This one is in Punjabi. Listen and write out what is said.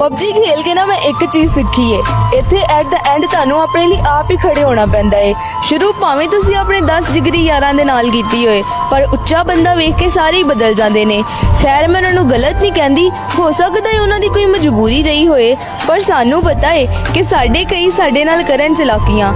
ਪਬਜੀ ਖੇਲ ਕੇ ਨਾ ਮੈਂ ਇੱਕ ਚੀਜ਼ ਸਿੱਖੀ ਏ। ਇੱਥੇ ਐਟ ਦਾ ਐਂਡ ਤੁਹਾਨੂੰ ਆਪਣੇ ਲਈ ਆਪ ਹੀ ਖੜੇ ਹੋਣਾ ਪੈਂਦਾ ਏ। ਸ਼ੁਰੂ ਭਾਵੇਂ ਤੁਸੀਂ ਆਪਣੇ 10 ਜਿਗਰੀ ਯਾਰਾਂ ਦੇ ਨਾਲ ਕੀਤੀ ਹੋਏ, ਪਰ ਉੱਚਾ ਬੰਦਾ ਵੇਖ ਕੇ ਸਾਰੇ ਹੀ ਬਦਲ ਜਾਂਦੇ ਨੇ। ਖੈਰ, ਮੈਂ ਉਹਨਾਂ ਨੂੰ ਗਲਤ ਨਹੀਂ ਕਹਿੰਦੀ। ਹੋ ਸਕਦਾ ਹੈ ਉਹਨਾਂ ਦੀ ਕੋਈ ਮਜਬੂਰੀ ਰਹੀ ਹੋਏ, ਪਰ ਸਾਨੂੰ ਪਤਾ ਏ ਕਿ ਸਾਡੇ ਕਈ ਸਾਡੇ ਨਾਲ ਕਰਨ ਚਲਾਕੀਆਂ।